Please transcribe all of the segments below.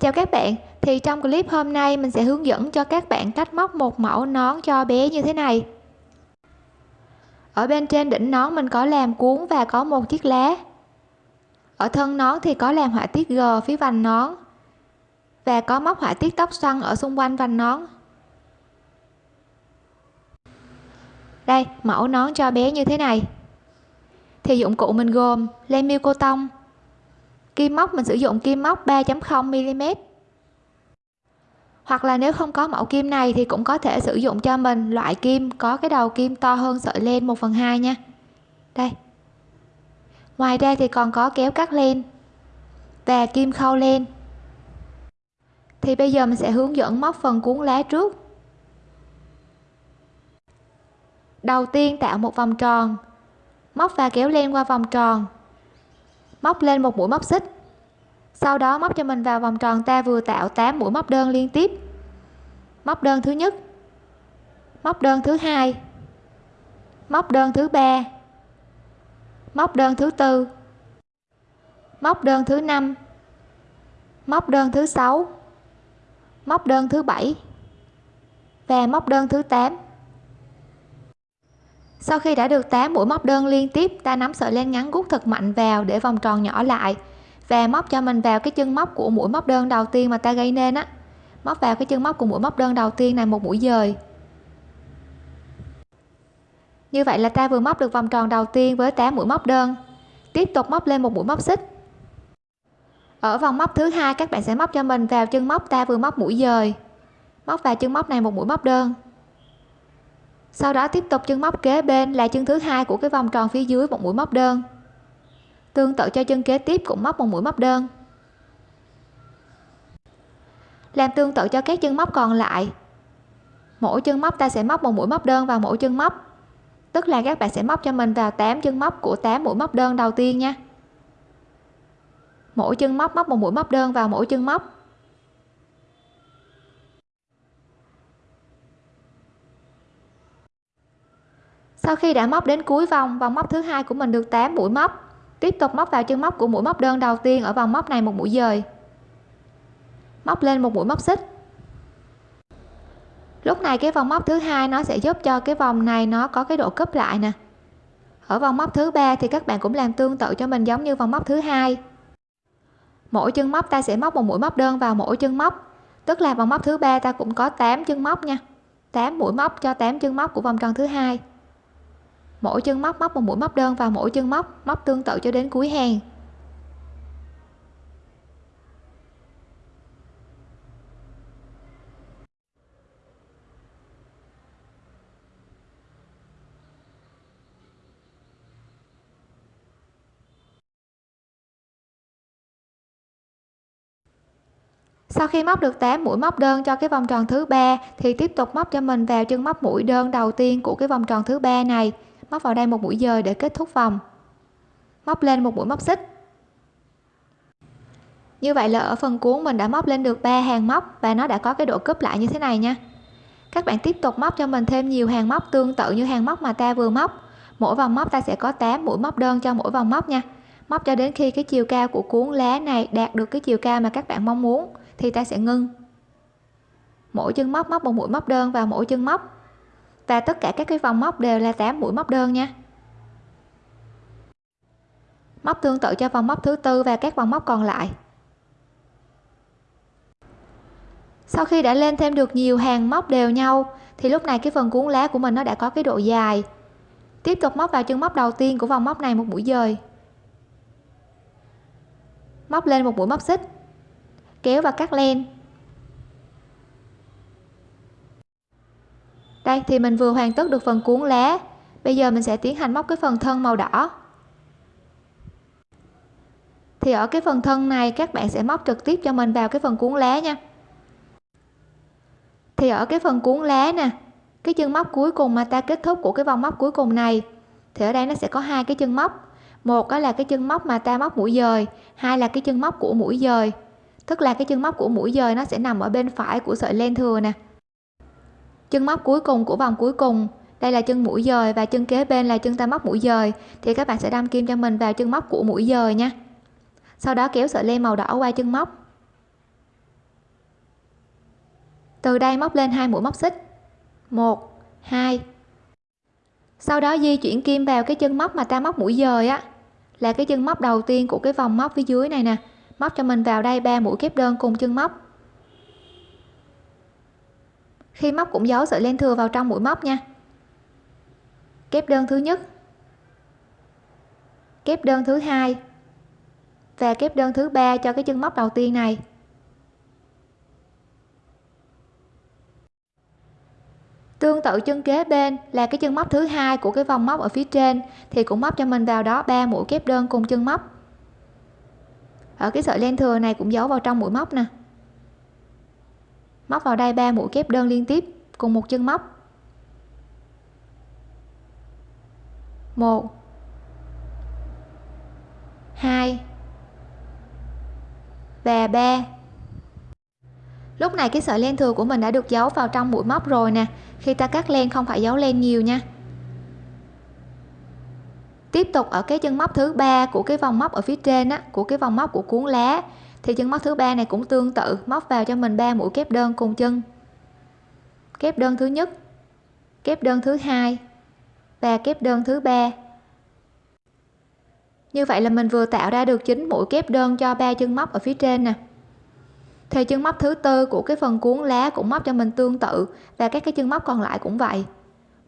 Chào các bạn, thì trong clip hôm nay mình sẽ hướng dẫn cho các bạn cách móc một mẫu nón cho bé như thế này. Ở bên trên đỉnh nón mình có làm cuốn và có một chiếc lá. Ở thân nón thì có làm họa tiết G phía vành nón và có móc họa tiết tóc xoăn ở xung quanh vành nón. Đây, mẫu nón cho bé như thế này. Thì dụng cụ mình gồm len miêu cô tông, kim móc, mình sử dụng kim móc 3.0 mm. Hoặc là nếu không có mẫu kim này thì cũng có thể sử dụng cho mình loại kim có cái đầu kim to hơn sợi len 1 phần 2 nha. Đây. Ngoài ra thì còn có kéo cắt len và kim khâu len. Thì bây giờ mình sẽ hướng dẫn móc phần cuốn lá trước. Đầu tiên tạo một vòng tròn, móc và kéo len qua vòng tròn móc lên một mũi móc xích. Sau đó móc cho mình vào vòng tròn ta vừa tạo 8 mũi móc đơn liên tiếp. Móc đơn thứ nhất, móc đơn thứ hai, móc đơn thứ ba, móc đơn thứ tư, móc đơn thứ năm, móc đơn thứ sáu, móc đơn thứ bảy và móc đơn thứ 8 sau khi đã được 8 mũi móc đơn liên tiếp, ta nắm sợi len ngắn gút thật mạnh vào để vòng tròn nhỏ lại và móc cho mình vào cái chân móc của mũi móc đơn đầu tiên mà ta gây nên á. Móc vào cái chân móc của mũi móc đơn đầu tiên này một mũi dời. Như vậy là ta vừa móc được vòng tròn đầu tiên với 8 mũi móc đơn. Tiếp tục móc lên một mũi móc xích. Ở vòng móc thứ hai, các bạn sẽ móc cho mình vào chân móc ta vừa móc mũi dời. Móc vào chân móc này một mũi móc đơn sau đó tiếp tục chân móc kế bên là chân thứ hai của cái vòng tròn phía dưới một mũi móc đơn. Tương tự cho chân kế tiếp cũng móc một mũi móc đơn. Làm tương tự cho các chân móc còn lại. Mỗi chân móc ta sẽ móc một mũi móc đơn vào mỗi chân móc. Tức là các bạn sẽ móc cho mình vào 8 chân móc của 8 mũi móc đơn đầu tiên nha. Mỗi chân móc móc một mũi móc đơn vào mỗi chân móc. Sau khi đã móc đến cuối vòng vòng móc thứ hai của mình được 8 mũi móc. Tiếp tục móc vào chân móc của mũi móc đơn đầu tiên ở vòng móc này một mũi dời. Móc lên một mũi móc xích. Lúc này cái vòng móc thứ hai nó sẽ giúp cho cái vòng này nó có cái độ cấp lại nè. Ở vòng móc thứ ba thì các bạn cũng làm tương tự cho mình giống như vòng móc thứ hai. Mỗi chân móc ta sẽ móc một mũi móc đơn vào mỗi chân móc. Tức là vòng móc thứ ba ta cũng có 8 chân móc nha. 8 mũi móc cho 8 chân móc của vòng tròn thứ hai mỗi chân móc móc một mũi móc đơn vào mỗi chân móc móc tương tự cho đến cuối hàng. Sau khi móc được 8 mũi móc đơn cho cái vòng tròn thứ ba, thì tiếp tục móc cho mình vào chân móc mũi đơn đầu tiên của cái vòng tròn thứ ba này móc vào đây một mũi dời để kết thúc vòng. Móc lên một mũi móc xích. Như vậy là ở phần cuốn mình đã móc lên được 3 hàng móc và nó đã có cái độ cúp lại như thế này nha. Các bạn tiếp tục móc cho mình thêm nhiều hàng móc tương tự như hàng móc mà ta vừa móc. Mỗi vòng móc ta sẽ có 8 mũi móc đơn cho mỗi vòng móc nha. Móc cho đến khi cái chiều cao của cuốn lá này đạt được cái chiều cao mà các bạn mong muốn thì ta sẽ ngưng. Mỗi chân móc móc một mũi móc đơn vào mỗi chân móc và tất cả các cái vòng móc đều là 8 mũi móc đơn nha. Móc tương tự cho vòng móc thứ tư và các vòng móc còn lại. Sau khi đã lên thêm được nhiều hàng móc đều nhau, thì lúc này cái phần cuốn lá của mình nó đã có cái độ dài. Tiếp tục móc vào chân móc đầu tiên của vòng móc này một mũi dời. Móc lên một mũi móc xích. Kéo và cắt len. Đây, thì mình vừa hoàn tất được phần cuốn lá bây giờ mình sẽ tiến hành móc cái phần thân màu đỏ. Thì ở cái phần thân này, các bạn sẽ móc trực tiếp cho mình vào cái phần cuốn lá nha. Thì ở cái phần cuốn lá nè, cái chân móc cuối cùng mà ta kết thúc của cái vòng móc cuối cùng này, thì ở đây nó sẽ có hai cái chân móc. Một đó là cái chân móc mà ta móc mũi dời, hai là cái chân móc của mũi dời. Tức là cái chân móc của mũi dời nó sẽ nằm ở bên phải của sợi len thừa nè chân móc cuối cùng của vòng cuối cùng. Đây là chân mũi dời và chân kế bên là chân ta móc mũi dời. Thì các bạn sẽ đâm kim cho mình vào chân móc của mũi dời nha. Sau đó kéo sợi len màu đỏ qua chân móc. Từ đây móc lên hai mũi móc xích. Một, hai. Sau đó di chuyển kim vào cái chân móc mà ta móc mũi dời á. Là cái chân móc đầu tiên của cái vòng móc phía dưới này nè. Móc cho mình vào đây ba mũi kép đơn cùng chân móc khi móc cũng giấu sợi len thừa vào trong mũi móc nha. Kép đơn thứ nhất. Kép đơn thứ hai. Và kép đơn thứ ba cho cái chân móc đầu tiên này. Tương tự chân kế bên là cái chân móc thứ hai của cái vòng móc ở phía trên, thì cũng móc cho mình vào đó ba mũi kép đơn cùng chân móc. Ở cái sợi len thừa này cũng giấu vào trong mũi móc nè móc vào đây ba mũi kép đơn liên tiếp, cùng một chân móc. Một. Hai. Và ba. Lúc này cái sợi len thừa của mình đã được giấu vào trong mũi móc rồi nè. Khi ta cắt len không phải giấu len nhiều nha. Tiếp tục ở cái chân móc thứ ba của cái vòng móc ở phía trên á, của cái vòng móc của cuốn lá thì chân móc thứ ba này cũng tương tự, móc vào cho mình ba mũi kép đơn cùng chân. Kép đơn thứ nhất, kép đơn thứ hai và kép đơn thứ ba. Như vậy là mình vừa tạo ra được chín mũi kép đơn cho ba chân móc ở phía trên nè. Thì chân móc thứ tư của cái phần cuốn lá cũng móc cho mình tương tự và các cái chân móc còn lại cũng vậy.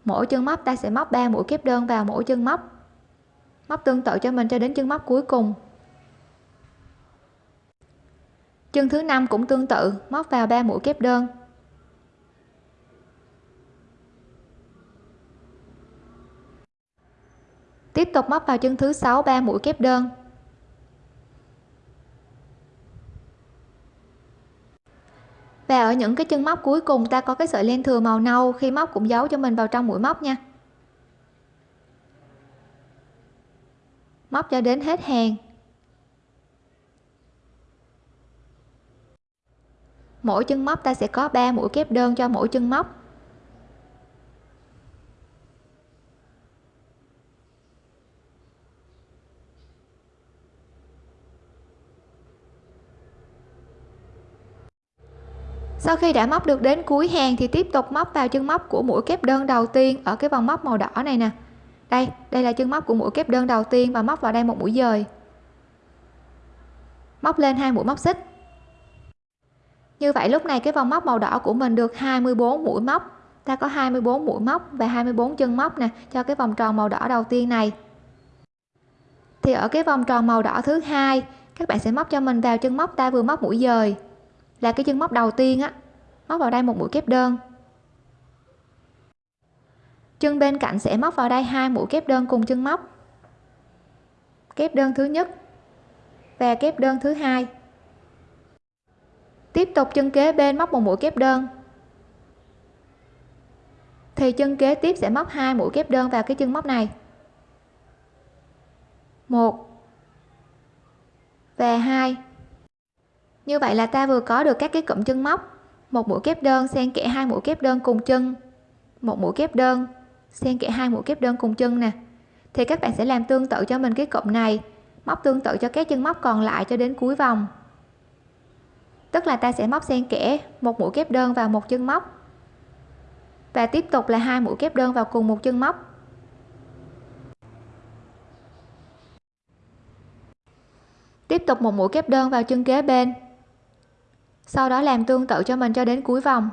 Mỗi chân móc ta sẽ móc 3 mũi kép đơn vào mỗi chân móc. Móc tương tự cho mình cho đến chân móc cuối cùng. Chân thứ năm cũng tương tự, móc vào 3 mũi kép đơn. Tiếp tục móc vào chân thứ sáu 3 mũi kép đơn. Và ở những cái chân móc cuối cùng, ta có cái sợi len thừa màu nâu, khi móc cũng giấu cho mình vào trong mũi móc nha. Móc cho đến hết hàng. Mỗi chân móc ta sẽ có 3 mũi kép đơn cho mỗi chân móc. Sau khi đã móc được đến cuối hàng thì tiếp tục móc vào chân móc của mũi kép đơn đầu tiên ở cái vòng móc màu đỏ này nè. Đây đây là chân móc của mũi kép đơn đầu tiên và móc vào đây một mũi dời. Móc lên hai mũi móc xích như vậy lúc này cái vòng móc màu đỏ của mình được 24 mũi móc. Ta có 24 mũi móc và 24 chân móc nè, cho cái vòng tròn màu đỏ đầu tiên này. Thì ở cái vòng tròn màu đỏ thứ hai, các bạn sẽ móc cho mình vào chân móc ta vừa móc mũi dời. Là cái chân móc đầu tiên á, móc vào đây một mũi kép đơn. Chân bên cạnh sẽ móc vào đây hai mũi kép đơn cùng chân móc. Kép đơn thứ nhất và kép đơn thứ hai tiếp tục chân kế bên móc một mũi kép đơn. Thì chân kế tiếp sẽ móc hai mũi kép đơn vào cái chân móc này. Một và hai. Như vậy là ta vừa có được các cái cụm chân móc. Một mũi kép đơn xen kẽ hai mũi kép đơn cùng chân. Một mũi kép đơn xen kẽ hai mũi kép đơn cùng chân nè. Thì các bạn sẽ làm tương tự cho mình cái cụm này, móc tương tự cho các chân móc còn lại cho đến cuối vòng tức là ta sẽ móc xen kẽ một mũi kép đơn vào một chân móc. Và tiếp tục là hai mũi kép đơn vào cùng một chân móc. Tiếp tục một mũi kép đơn vào chân kế bên. Sau đó làm tương tự cho mình cho đến cuối vòng.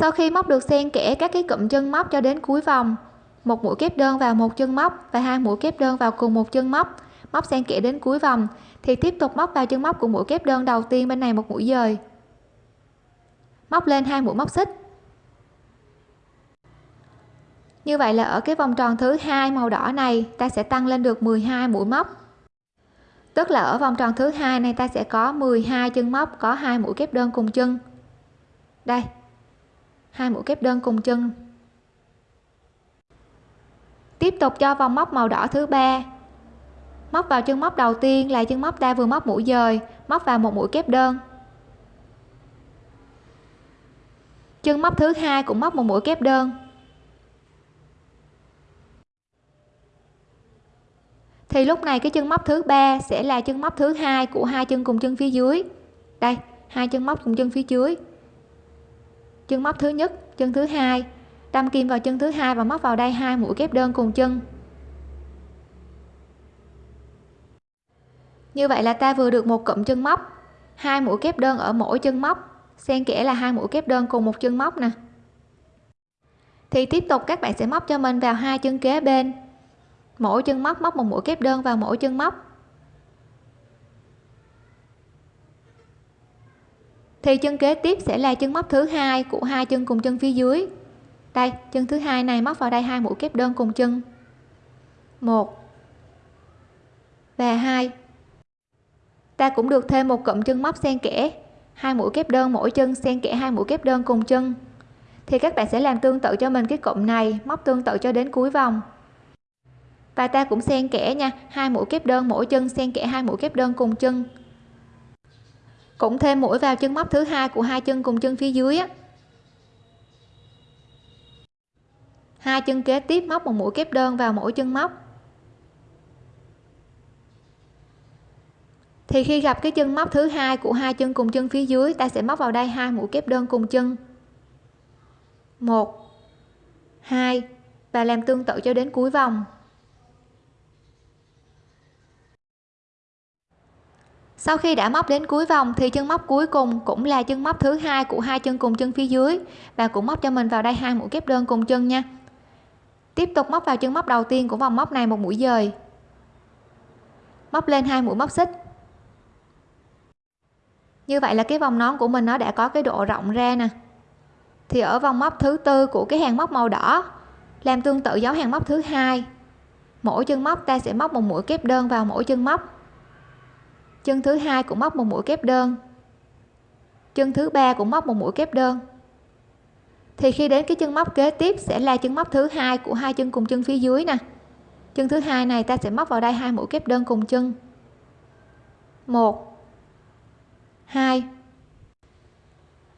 Sau khi móc được xen kẽ các cái cụm chân móc cho đến cuối vòng, một mũi kép đơn vào một chân móc và hai mũi kép đơn vào cùng một chân móc móc xen kẽ đến cuối vòng, thì tiếp tục móc vào chân móc của mũi kép đơn đầu tiên bên này một mũi dời. Móc lên hai mũi móc xích. Như vậy là ở cái vòng tròn thứ hai màu đỏ này, ta sẽ tăng lên được 12 mũi móc. Tức là ở vòng tròn thứ hai này ta sẽ có 12 chân móc có hai mũi kép đơn cùng chân. Đây hai mũi kép đơn cùng chân. Tiếp tục cho vòng móc màu đỏ thứ ba. Móc vào chân móc đầu tiên là chân móc ta vừa móc mũi dời, móc vào một mũi kép đơn. Chân móc thứ hai cũng móc một mũi kép đơn. Thì lúc này cái chân móc thứ ba sẽ là chân móc thứ hai của hai chân cùng chân phía dưới. Đây, hai chân móc cùng chân phía dưới chân móc thứ nhất, chân thứ hai. Đâm kim vào chân thứ hai và móc vào đây hai mũi kép đơn cùng chân. Như vậy là ta vừa được một cụm chân móc. Hai mũi kép đơn ở mỗi chân móc. Xen kẽ là hai mũi kép đơn cùng một chân móc nè. Thì tiếp tục các bạn sẽ móc cho mình vào hai chân kế bên. Mỗi chân móc móc một mũi kép đơn vào mỗi chân móc. Thì chân kế tiếp sẽ là chân móc thứ hai của hai chân cùng chân phía dưới. Đây, chân thứ hai này móc vào đây hai mũi kép đơn cùng chân. Một và hai. Ta cũng được thêm một cụm chân móc xen kẽ. Hai mũi kép đơn mỗi chân xen kẽ hai mũi kép đơn cùng chân. Thì các bạn sẽ làm tương tự cho mình cái cụm này, móc tương tự cho đến cuối vòng. Và ta cũng xen kẽ nha, hai mũi kép đơn mỗi chân xen kẽ hai mũi kép đơn cùng chân cũng thêm mũi vào chân móc thứ hai của hai chân cùng chân phía dưới á. Hai chân kế tiếp móc một mũi kép đơn vào mỗi chân móc. Thì khi gặp cái chân móc thứ hai của hai chân cùng chân phía dưới, ta sẽ móc vào đây hai mũi kép đơn cùng chân. Một, hai, và làm tương tự cho đến cuối vòng. Sau khi đã móc đến cuối vòng thì chân móc cuối cùng cũng là chân móc thứ hai của hai chân cùng chân phía dưới và cũng móc cho mình vào đây hai mũi kép đơn cùng chân nha. Tiếp tục móc vào chân móc đầu tiên của vòng móc này một mũi dời. Móc lên hai mũi móc xích. Như vậy là cái vòng nón của mình nó đã có cái độ rộng ra nè. Thì ở vòng móc thứ tư của cái hàng móc màu đỏ làm tương tự dấu hàng móc thứ hai. Mỗi chân móc ta sẽ móc một mũi kép đơn vào mỗi chân móc chân thứ hai cũng móc một mũi kép đơn. Chân thứ ba cũng móc một mũi kép đơn. Thì khi đến cái chân móc kế tiếp sẽ là chân móc thứ hai của hai chân cùng chân phía dưới nè. Chân thứ hai này ta sẽ móc vào đây hai mũi kép đơn cùng chân. Một. Hai.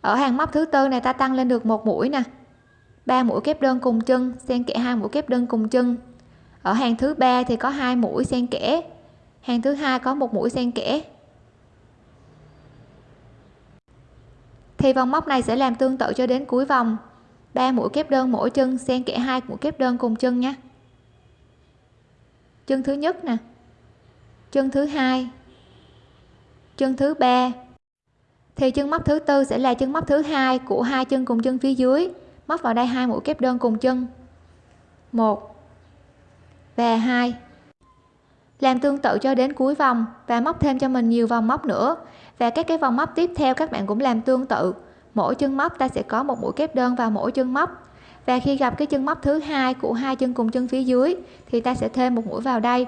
Ở hàng móc thứ tư này ta tăng lên được một mũi nè. Ba mũi kép đơn cùng chân, xen kẽ hai mũi kép đơn cùng chân. Ở hàng thứ ba thì có hai mũi xen kẽ hàng thứ hai có một mũi xen kẽ. Thì vòng móc này sẽ làm tương tự cho đến cuối vòng. Ba mũi kép đơn mỗi chân, xen kẽ hai mũi kép đơn cùng chân nhé. Chân thứ nhất nè. Chân thứ hai. Chân thứ ba. Thì chân móc thứ tư sẽ là chân móc thứ hai của hai chân cùng chân phía dưới. Móc vào đây hai mũi kép đơn cùng chân. Một và hai làm tương tự cho đến cuối vòng và móc thêm cho mình nhiều vòng móc nữa. Và các cái vòng móc tiếp theo các bạn cũng làm tương tự. Mỗi chân móc ta sẽ có một mũi kép đơn vào mỗi chân móc. Và khi gặp cái chân móc thứ hai của hai chân cùng chân phía dưới thì ta sẽ thêm một mũi vào đây.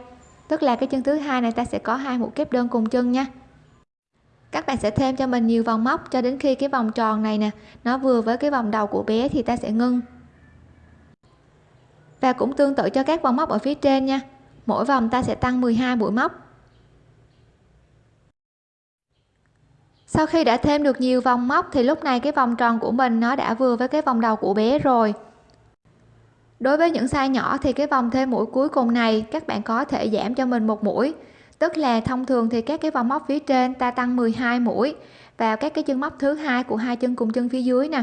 Tức là cái chân thứ hai này ta sẽ có hai mũi kép đơn cùng chân nha. Các bạn sẽ thêm cho mình nhiều vòng móc cho đến khi cái vòng tròn này nè, nó vừa với cái vòng đầu của bé thì ta sẽ ngưng. Và cũng tương tự cho các vòng móc ở phía trên nha mỗi vòng ta sẽ tăng 12 mũi móc. Sau khi đã thêm được nhiều vòng móc thì lúc này cái vòng tròn của mình nó đã vừa với cái vòng đầu của bé rồi. Đối với những size nhỏ thì cái vòng thêm mũi cuối cùng này các bạn có thể giảm cho mình một mũi. Tức là thông thường thì các cái vòng móc phía trên ta tăng 12 mũi vào các cái chân móc thứ hai của hai chân cùng chân phía dưới nè.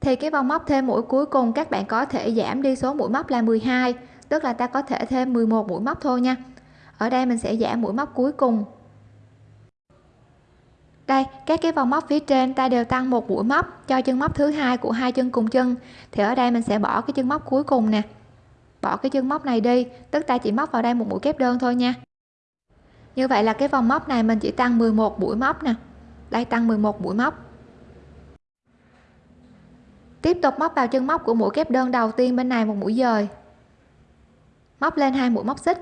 Thì cái vòng móc thêm mũi cuối cùng các bạn có thể giảm đi số mũi móc là 12 tức là ta có thể thêm 11 mũi móc thôi nha. Ở đây mình sẽ giảm mũi móc cuối cùng. Đây, các cái vòng móc phía trên ta đều tăng một mũi móc cho chân móc thứ hai của hai chân cùng chân. Thì ở đây mình sẽ bỏ cái chân móc cuối cùng nè. Bỏ cái chân móc này đi, tức ta chỉ móc vào đây một mũi kép đơn thôi nha. Như vậy là cái vòng móc này mình chỉ tăng 11 mũi móc nè. Đây, tăng 11 mũi móc. Tiếp tục móc vào chân móc của mũi kép đơn đầu tiên bên này một mũi dời móc lên hai mũi móc xích.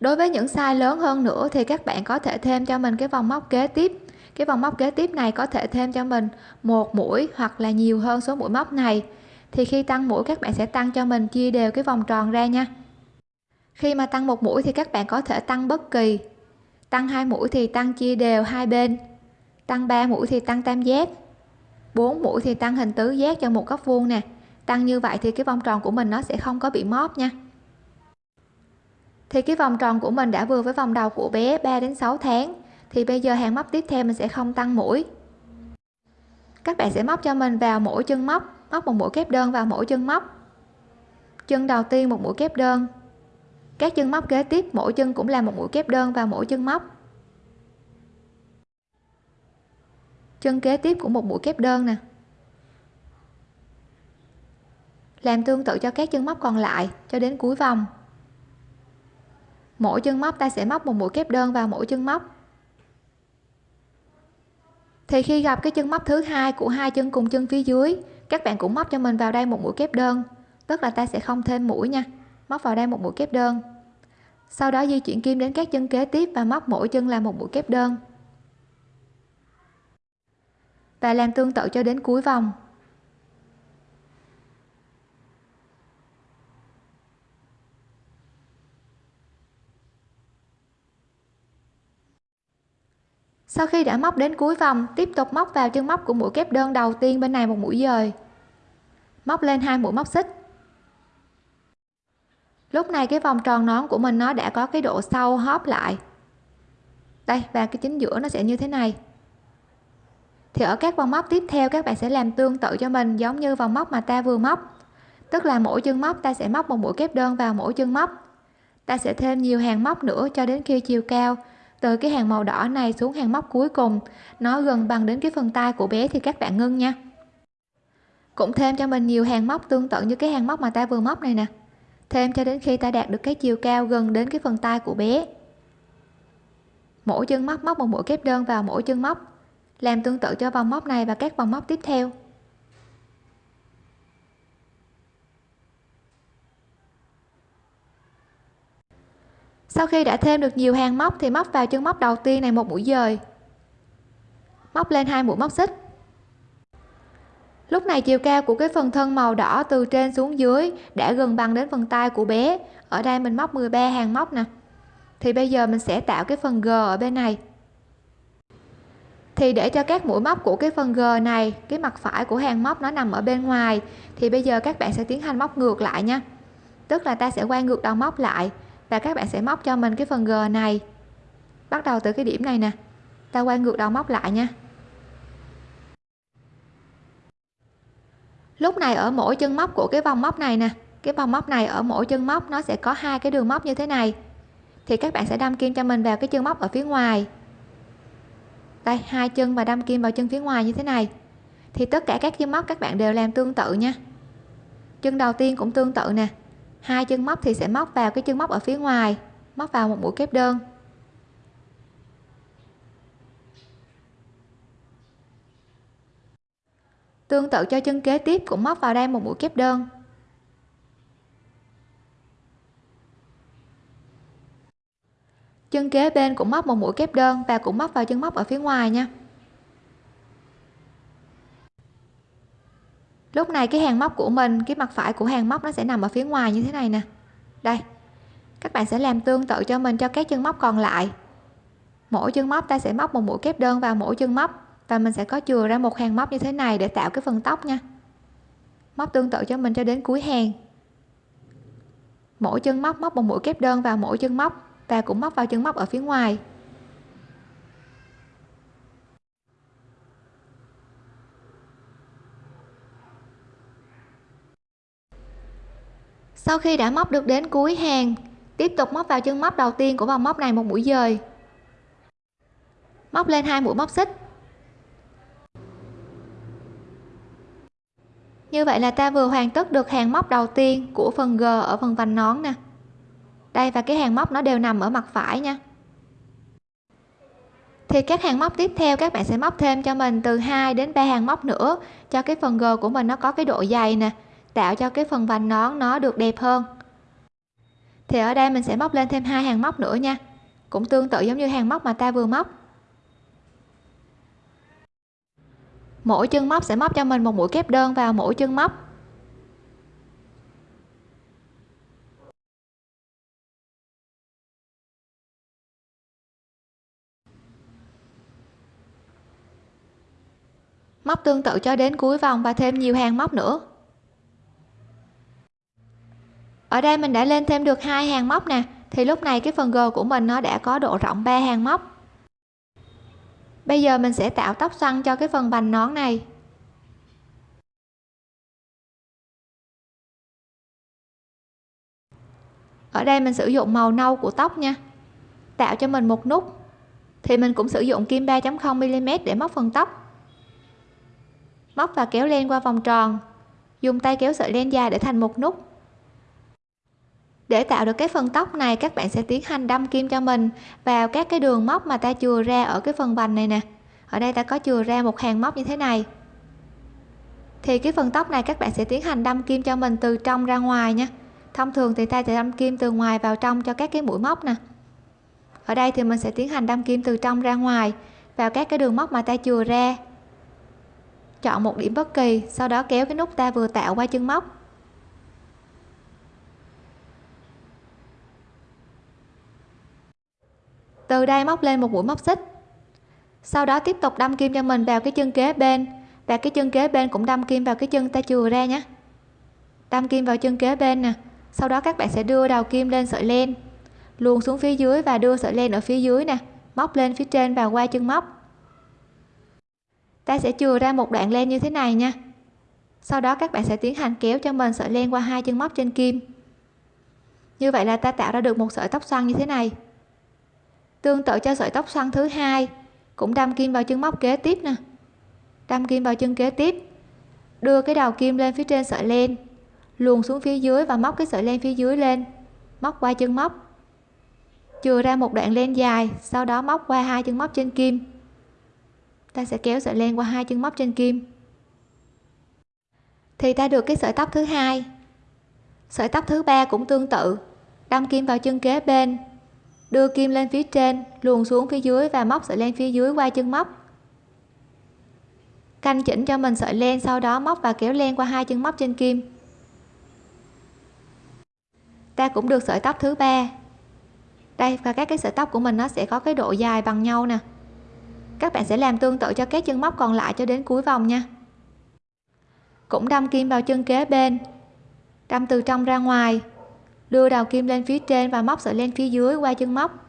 Đối với những size lớn hơn nữa thì các bạn có thể thêm cho mình cái vòng móc kế tiếp. Cái vòng móc kế tiếp này có thể thêm cho mình một mũi hoặc là nhiều hơn số mũi móc này. Thì khi tăng mũi, các bạn sẽ tăng cho mình chia đều cái vòng tròn ra nha. Khi mà tăng một mũi thì các bạn có thể tăng bất kỳ. Tăng hai mũi thì tăng chia đều hai bên. Tăng 3 mũi thì tăng tam giác. 4 mũi thì tăng hình tứ giác cho một góc vuông nè tăng như vậy thì cái vòng tròn của mình nó sẽ không có bị móp nha. Thì cái vòng tròn của mình đã vừa với vòng đầu của bé 3 đến 6 tháng, thì bây giờ hàng móc tiếp theo mình sẽ không tăng mũi. Các bạn sẽ móc cho mình vào mỗi chân móc móc một mũi kép đơn vào mỗi chân móc. Chân đầu tiên một mũi kép đơn. Các chân móc kế tiếp, mỗi chân cũng là một mũi kép đơn vào mỗi chân móc. Chân kế tiếp cũng một mũi kép đơn nè. Làm tương tự cho các chân móc còn lại, cho đến cuối vòng. Mỗi chân móc, ta sẽ móc một mũi kép đơn vào mỗi chân móc. Thì khi gặp cái chân móc thứ hai của hai chân cùng chân phía dưới, các bạn cũng móc cho mình vào đây một mũi kép đơn. Tức là ta sẽ không thêm mũi nha, móc vào đây một mũi kép đơn. Sau đó di chuyển kim đến các chân kế tiếp và móc mỗi chân là một mũi kép đơn. Và làm tương tự cho đến cuối vòng. Sau khi đã móc đến cuối vòng, tiếp tục móc vào chân móc của mũi kép đơn đầu tiên bên này một mũi dời. Móc lên hai mũi móc xích. Lúc này cái vòng tròn nón của mình nó đã có cái độ sâu hóp lại. Đây, và cái chính giữa nó sẽ như thế này. Thì ở các vòng móc tiếp theo, các bạn sẽ làm tương tự cho mình, giống như vòng móc mà ta vừa móc. Tức là mỗi chân móc, ta sẽ móc một mũi kép đơn vào mỗi chân móc. Ta sẽ thêm nhiều hàng móc nữa cho đến khi chiều cao từ cái hàng màu đỏ này xuống hàng móc cuối cùng. Nó gần bằng đến cái phần tay của bé thì các bạn ngưng nha. Cũng thêm cho mình nhiều hàng móc tương tự như cái hàng móc mà ta vừa móc này nè. Thêm cho đến khi ta đạt được cái chiều cao gần đến cái phần tay của bé. Mỗi chân móc móc một mũi kép đơn vào mỗi chân móc. Làm tương tự cho vòng móc này và các vòng móc tiếp theo. Sau khi đã thêm được nhiều hàng móc thì móc vào chân móc đầu tiên này một mũi dời. Móc lên hai mũi móc xích. Lúc này chiều cao của cái phần thân màu đỏ từ trên xuống dưới đã gần bằng đến phần tay của bé. Ở đây mình móc 13 hàng móc nè. Thì bây giờ mình sẽ tạo cái phần g ở bên này. Thì để cho các mũi móc của cái phần g này, cái mặt phải của hàng móc nó nằm ở bên ngoài, thì bây giờ các bạn sẽ tiến hành móc ngược lại nha. Tức là ta sẽ quay ngược đầu móc lại và các bạn sẽ móc cho mình cái phần g này. Bắt đầu từ cái điểm này nè. Ta quay ngược đầu móc lại nha. Lúc này ở mỗi chân móc của cái vòng móc này nè, cái vòng móc này ở mỗi chân móc nó sẽ có hai cái đường móc như thế này. Thì các bạn sẽ đâm kim cho mình vào cái chân móc ở phía ngoài. Đây, hai chân và đâm kim vào chân phía ngoài như thế này. Thì tất cả các chân móc các bạn đều làm tương tự nha. Chân đầu tiên cũng tương tự nè hai chân móc thì sẽ móc vào cái chân móc ở phía ngoài, móc vào một mũi kép đơn. Tương tự cho chân kế tiếp cũng móc vào đây một mũi kép đơn. Chân kế bên cũng móc một mũi kép đơn và cũng móc vào chân móc ở phía ngoài nha. Lúc này cái hàng móc của mình, cái mặt phải của hàng móc nó sẽ nằm ở phía ngoài như thế này nè. Đây, các bạn sẽ làm tương tự cho mình cho các chân móc còn lại. Mỗi chân móc ta sẽ móc một mũi kép đơn vào mỗi chân móc và mình sẽ có chừa ra một hàng móc như thế này để tạo cái phần tóc nha. Móc tương tự cho mình cho đến cuối hàng. Mỗi chân móc móc một mũi kép đơn vào mỗi chân móc và cũng móc vào chân móc ở phía ngoài. Sau khi đã móc được đến cuối hàng, tiếp tục móc vào chân móc đầu tiên của vòng móc này một mũi dời. Móc lên hai mũi móc xích. Như vậy là ta vừa hoàn tất được hàng móc đầu tiên của phần g ở phần vành nón nè. Đây, và cái hàng móc nó đều nằm ở mặt phải nha. Thì các hàng móc tiếp theo các bạn sẽ móc thêm cho mình từ 2 đến 3 hàng móc nữa cho cái phần g của mình nó có cái độ dày nè tạo cho cái phần vành nón nó được đẹp hơn. Thì ở đây mình sẽ móc lên thêm hai hàng móc nữa nha. Cũng tương tự giống như hàng móc mà ta vừa móc. Mỗi chân móc sẽ móc cho mình một mũi kép đơn vào mỗi chân móc. Móc tương tự cho đến cuối vòng và thêm nhiều hàng móc nữa ở đây mình đã lên thêm được hai hàng móc nè. Thì lúc này cái phần g của mình nó đã có độ rộng 3 hàng móc. Bây giờ mình sẽ tạo tóc xoăn cho cái phần vành nón này. Ở đây mình sử dụng màu nâu của tóc nha. Tạo cho mình một nút. Thì mình cũng sử dụng kim 3.0 mm để móc phần tóc. Móc và kéo len qua vòng tròn. Dùng tay kéo sợi len dài để thành một nút để tạo được cái phần tóc này, các bạn sẽ tiến hành đâm kim cho mình vào các cái đường móc mà ta chừa ra ở cái phần vành này nè. Ở đây ta có chừa ra một hàng móc như thế này. Thì cái phần tóc này các bạn sẽ tiến hành đâm kim cho mình từ trong ra ngoài nha. Thông thường thì ta sẽ đâm kim từ ngoài vào trong cho các cái mũi móc nè. Ở đây thì mình sẽ tiến hành đâm kim từ trong ra ngoài vào các cái đường móc mà ta chừa ra. Chọn một điểm bất kỳ, sau đó kéo cái nút ta vừa tạo qua chân móc. Từ đây móc lên một mũi móc xích. Sau đó tiếp tục đâm kim cho mình vào cái chân kế bên. Và cái chân kế bên cũng đâm kim vào cái chân ta chừa ra nhé đâm kim vào chân kế bên nè. Sau đó các bạn sẽ đưa đầu kim lên sợi len. Luồn xuống phía dưới và đưa sợi len ở phía dưới nè. Móc lên phía trên và qua chân móc. Ta sẽ chừa ra một đoạn len như thế này nha. Sau đó các bạn sẽ tiến hành kéo cho mình sợi len qua hai chân móc trên kim. Như vậy là ta tạo ra được một sợi tóc xoăn như thế này tương tự cho sợi tóc xoăn thứ hai. Cũng đâm kim vào chân móc kế tiếp nè. Đâm kim vào chân kế tiếp. Đưa cái đầu kim lên phía trên sợi len. Luồn xuống phía dưới và móc cái sợi len phía dưới lên. Móc qua chân móc. Chừa ra một đoạn len dài, sau đó móc qua hai chân móc trên kim. Ta sẽ kéo sợi len qua hai chân móc trên kim. Thì ta được cái sợi tóc thứ hai. Sợi tóc thứ ba cũng tương tự. Đâm kim vào chân kế bên đưa kim lên phía trên, luồn xuống phía dưới và móc sợi len phía dưới qua chân móc. Canh chỉnh cho mình sợi len, sau đó móc và kéo len qua hai chân móc trên kim. Ta cũng được sợi tóc thứ ba. Đây, và các cái sợi tóc của mình nó sẽ có cái độ dài bằng nhau nè. Các bạn sẽ làm tương tự cho các chân móc còn lại cho đến cuối vòng nha. Cũng đâm kim vào chân kế bên. Đâm từ trong ra ngoài đưa đầu kim lên phía trên và móc sợi len phía dưới qua chân móc.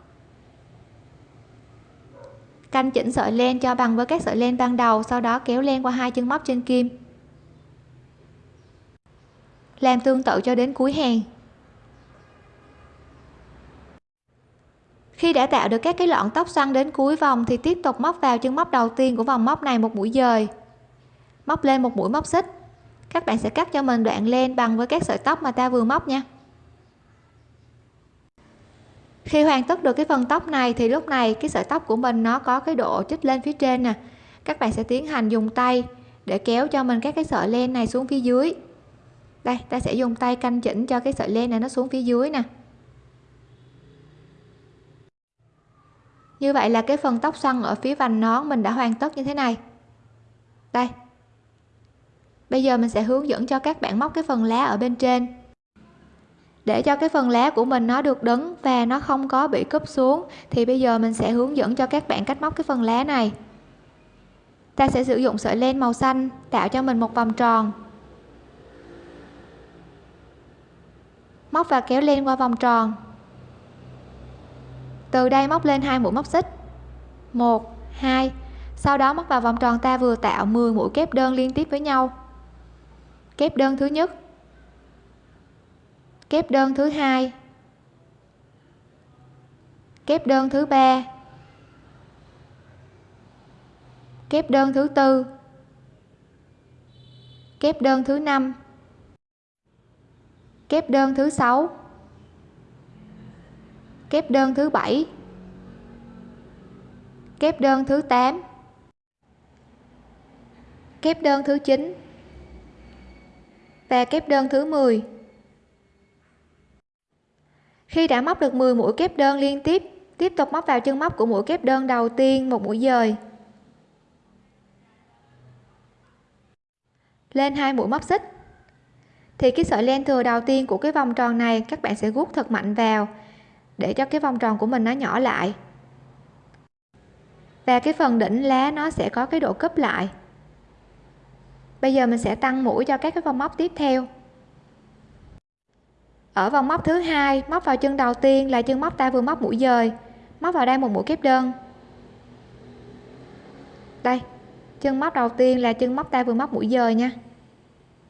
Canh chỉnh sợi len cho bằng với các sợi len ban đầu, sau đó kéo len qua hai chân móc trên kim. Làm tương tự cho đến cuối hàng. Khi đã tạo được các cái lọn tóc xoăn đến cuối vòng thì tiếp tục móc vào chân móc đầu tiên của vòng móc này một mũi dời. Móc lên một mũi móc xích. Các bạn sẽ cắt cho mình đoạn len bằng với các sợi tóc mà ta vừa móc nha khi hoàn tất được cái phần tóc này thì lúc này cái sợi tóc của mình nó có cái độ chích lên phía trên nè. Các bạn sẽ tiến hành dùng tay để kéo cho mình các cái sợi len này xuống phía dưới. Đây, ta sẽ dùng tay canh chỉnh cho cái sợi len này nó xuống phía dưới nè. Như vậy là cái phần tóc xoăn ở phía vành nón mình đã hoàn tất như thế này. Đây. Bây giờ mình sẽ hướng dẫn cho các bạn móc cái phần lá ở bên trên để cho cái phần lá của mình nó được đứng và nó không có bị cúp xuống, thì bây giờ mình sẽ hướng dẫn cho các bạn cách móc cái phần lá này. Ta sẽ sử dụng sợi len màu xanh tạo cho mình một vòng tròn. Móc và kéo len qua vòng tròn. Từ đây móc lên hai mũi móc xích. Một, hai. Sau đó móc vào vòng tròn ta vừa tạo 10 mũi kép đơn liên tiếp với nhau. Kép đơn thứ nhất kép đơn thứ hai. Kép đơn thứ ba. Kép đơn thứ tư. Kép đơn thứ năm. Kép đơn thứ sáu. Kép đơn thứ bảy. Kép đơn thứ 8 kép đơn thứ 9 và kép đơn thứ 10 khi đã móc được 10 mũi kép đơn liên tiếp tiếp tục móc vào chân móc của mũi kép đơn đầu tiên một mũi dời. Lên hai mũi móc xích. Thì cái sợi len thừa đầu tiên của cái vòng tròn này các bạn sẽ rút thật mạnh vào để cho cái vòng tròn của mình nó nhỏ lại. Và cái phần đỉnh lá nó sẽ có cái độ cấp lại. Bây giờ mình sẽ tăng mũi cho các cái vòng móc tiếp theo ở vòng móc thứ hai, móc vào chân đầu tiên là chân móc ta vừa móc mũi dời. Móc vào đây một mũi kép đơn. Đây, chân móc đầu tiên là chân móc ta vừa móc mũi dời nha.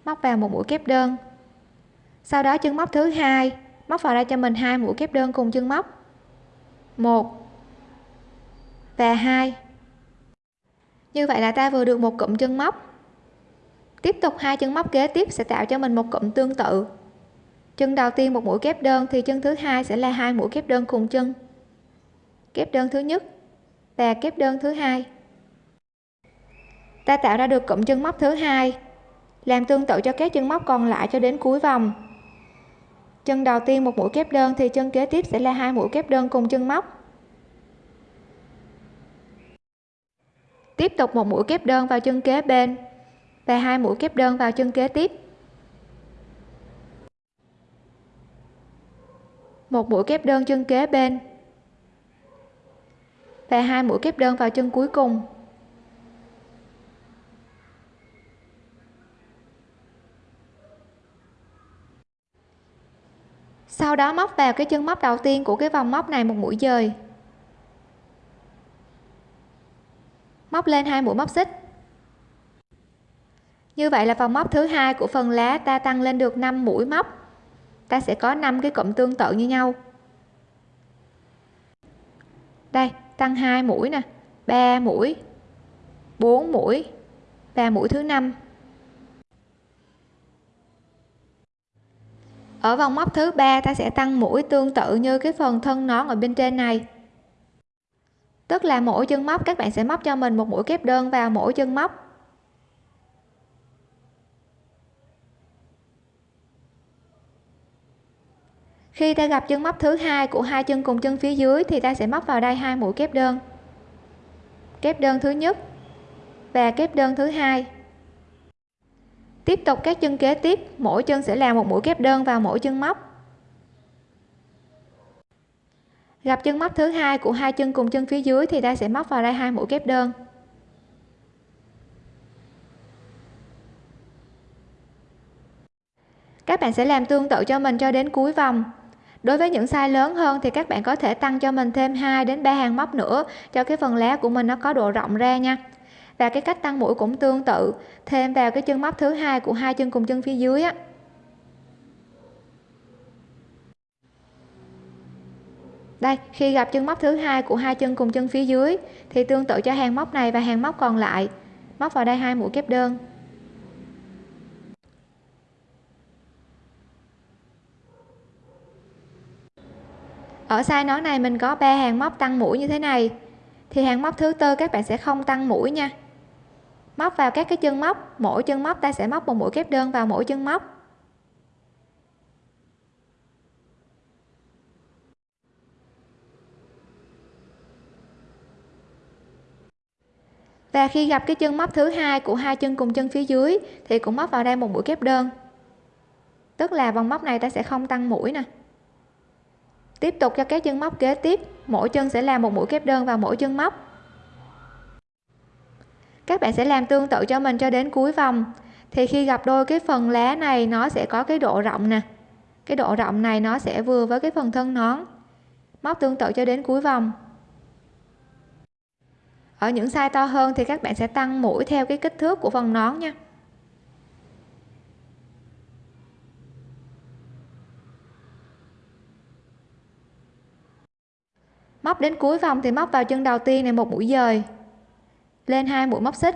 Móc vào một mũi kép đơn. Sau đó chân móc thứ hai, móc vào đây cho mình hai mũi kép đơn cùng chân móc. Một và hai. Như vậy là ta vừa được một cụm chân móc. Tiếp tục hai chân móc kế tiếp sẽ tạo cho mình một cụm tương tự chân đầu tiên một mũi kép đơn thì chân thứ hai sẽ là hai mũi kép đơn cùng chân. Kép đơn thứ nhất và kép đơn thứ hai. Ta tạo ra được cụm chân móc thứ hai, làm tương tự cho các chân móc còn lại cho đến cuối vòng. Chân đầu tiên một mũi kép đơn thì chân kế tiếp sẽ là hai mũi kép đơn cùng chân móc. Tiếp tục một mũi kép đơn vào chân kế bên và hai mũi kép đơn vào chân kế tiếp. Một mũi kép đơn chân kế bên. Và hai mũi kép đơn vào chân cuối cùng. Sau đó móc vào cái chân móc đầu tiên của cái vòng móc này một mũi dời. Móc lên hai mũi móc xích. Như vậy là vòng móc thứ hai của phần lá ta tăng lên được 5 mũi móc ta sẽ có 5 cái cụm tương tự như nhau. Đây, tăng 2 mũi nè 3 mũi 4 mũi và mũi thứ năm. Ở vòng móc thứ ba, ta sẽ tăng mũi tương tự như cái phần thân nón ở bên trên này. Tức là mỗi chân móc, các bạn sẽ móc cho mình một mũi kép đơn vào mỗi chân móc. Khi ta gặp chân móc thứ hai của hai chân cùng chân phía dưới thì ta sẽ móc vào đây hai mũi kép đơn. Kép đơn thứ nhất và kép đơn thứ hai. Tiếp tục các chân kế tiếp, mỗi chân sẽ làm một mũi kép đơn vào mỗi chân móc. Gặp chân móc thứ hai của hai chân cùng chân phía dưới thì ta sẽ móc vào đây hai mũi kép đơn. Các bạn sẽ làm tương tự cho mình cho đến cuối vòng đối với những size lớn hơn thì các bạn có thể tăng cho mình thêm 2 đến 3 hàng móc nữa, cho cái phần lá của mình nó có độ rộng ra nha. Và cái cách tăng mũi cũng tương tự. Thêm vào cái chân móc thứ hai của hai chân cùng chân phía dưới á. Đây, khi gặp chân móc thứ hai của hai chân cùng chân phía dưới thì tương tự cho hàng móc này và hàng móc còn lại. Móc vào đây hai mũi kép đơn. Ở size nón này mình có ba hàng móc tăng mũi như thế này. Thì hàng móc thứ tư các bạn sẽ không tăng mũi nha. Móc vào các cái chân móc, mỗi chân móc ta sẽ móc một mũi kép đơn vào mỗi chân móc. Và khi gặp cái chân móc thứ hai của hai chân cùng chân phía dưới thì cũng móc vào đây một mũi kép đơn. Tức là vòng móc này ta sẽ không tăng mũi nè tiếp tục cho các chân móc kế tiếp. Mỗi chân sẽ làm một mũi kép đơn vào mỗi chân móc. Các bạn sẽ làm tương tự cho mình cho đến cuối vòng. Thì khi gặp đôi cái phần lá này, nó sẽ có cái độ rộng nè. Cái độ rộng này nó sẽ vừa với cái phần thân nón. Móc tương tự cho đến cuối vòng. Ở những size to hơn thì các bạn sẽ tăng mũi theo cái kích thước của phần nón nha. Móc đến cuối vòng thì móc vào chân đầu tiên này một mũi dời. Lên hai mũi móc xích.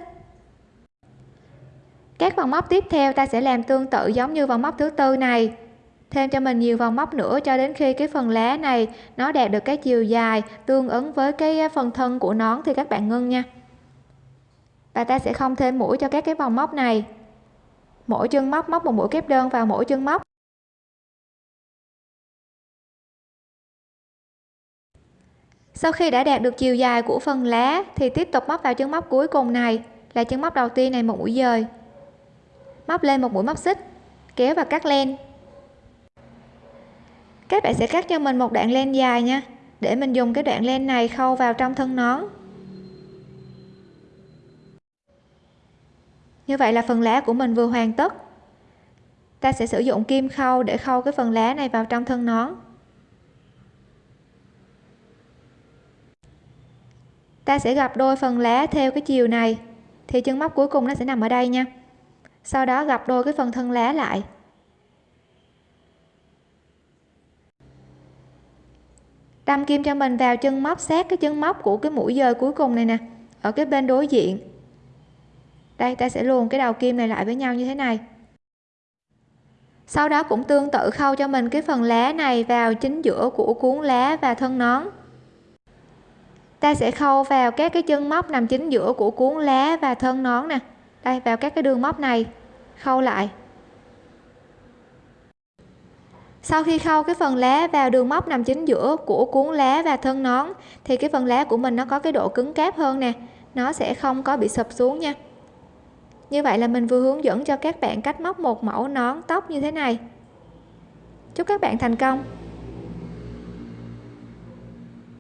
Các vòng móc tiếp theo ta sẽ làm tương tự giống như vòng móc thứ tư này. Thêm cho mình nhiều vòng móc nữa cho đến khi cái phần lá này nó đạt được cái chiều dài tương ứng với cái phần thân của nón thì các bạn ngưng nha. Và ta sẽ không thêm mũi cho các cái vòng móc này. Mỗi chân móc móc một mũi kép đơn vào mỗi chân móc. Sau khi đã đạt được chiều dài của phần lá, thì tiếp tục móc vào chân móc cuối cùng này, là chân móc đầu tiên này một mũi dời. Móc lên một mũi móc xích, kéo và cắt len. Các bạn sẽ cắt cho mình một đoạn len dài nha, để mình dùng cái đoạn len này khâu vào trong thân nón. Như vậy là phần lá của mình vừa hoàn tất. Ta sẽ sử dụng kim khâu để khâu cái phần lá này vào trong thân nón. Ta sẽ gặp đôi phần lá theo cái chiều này. Thì chân móc cuối cùng nó sẽ nằm ở đây nha. Sau đó gặp đôi cái phần thân lá lại. Đâm kim cho mình vào chân móc, sát cái chân móc của cái mũi dời cuối cùng này nè, ở cái bên đối diện. Đây, ta sẽ luồn cái đầu kim này lại với nhau như thế này. Sau đó cũng tương tự khâu cho mình cái phần lá này vào chính giữa của cuốn lá và thân nón ta sẽ khâu vào các cái chân móc nằm chính giữa của cuốn lá và thân nón nè. Đây, vào các cái đường móc này. Khâu lại. Sau khi khâu cái phần lá vào đường móc nằm chính giữa của cuốn lá và thân nón, thì cái phần lá của mình nó có cái độ cứng cáp hơn nè. Nó sẽ không có bị sụp xuống nha. Như vậy là mình vừa hướng dẫn cho các bạn cách móc một mẫu nón tóc như thế này. Chúc các bạn thành công!